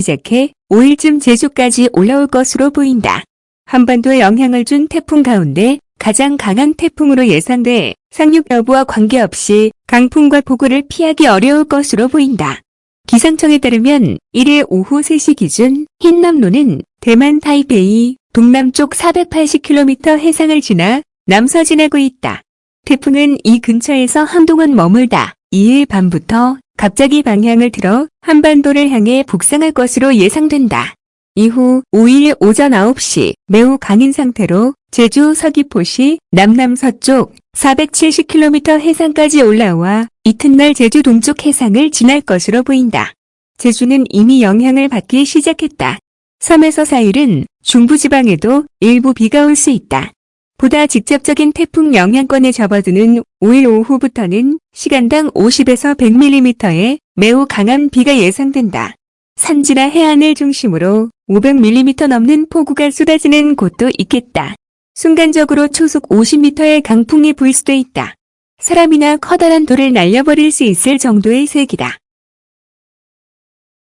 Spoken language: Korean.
시작해 5일쯤 제주까지 올라올 것으로 보인다. 한반도에 영향을 준 태풍 가운데 가장 강한 태풍으로 예상돼 상륙 여부와 관계없이 강풍과 폭우를 피하기 어려울 것으로 보인다. 기상청에 따르면 1일 오후 3시 기준 흰남노는 대만 타이베이 동남쪽 480km 해상을 지나 남서진하고 있다. 태풍은 이 근처에서 한동안 머물다 2일 밤부터 갑자기 방향을 틀어 한반도를 향해 북상할 것으로 예상된다. 이후 5일 오전 9시 매우 강인 상태로 제주 서귀포시 남남서쪽 470km 해상까지 올라와 이튿날 제주 동쪽 해상을 지날 것으로 보인다. 제주는 이미 영향을 받기 시작했다. 3에서 4일은 중부지방에도 일부 비가 올 수 있다. 보다 직접적인 태풍 영향권에 접어드는 5일 오후부터는 시간당 50에서 100mm의 매우 강한 비가 예상된다. 산지나 해안을 중심으로 500mm 넘는 폭우가 쏟아지는 곳도 있겠다. 순간적으로 초속 50m의 강풍이 불 수도 있다. 사람이나 커다란 돌을 날려버릴 수 있을 정도의 세기다.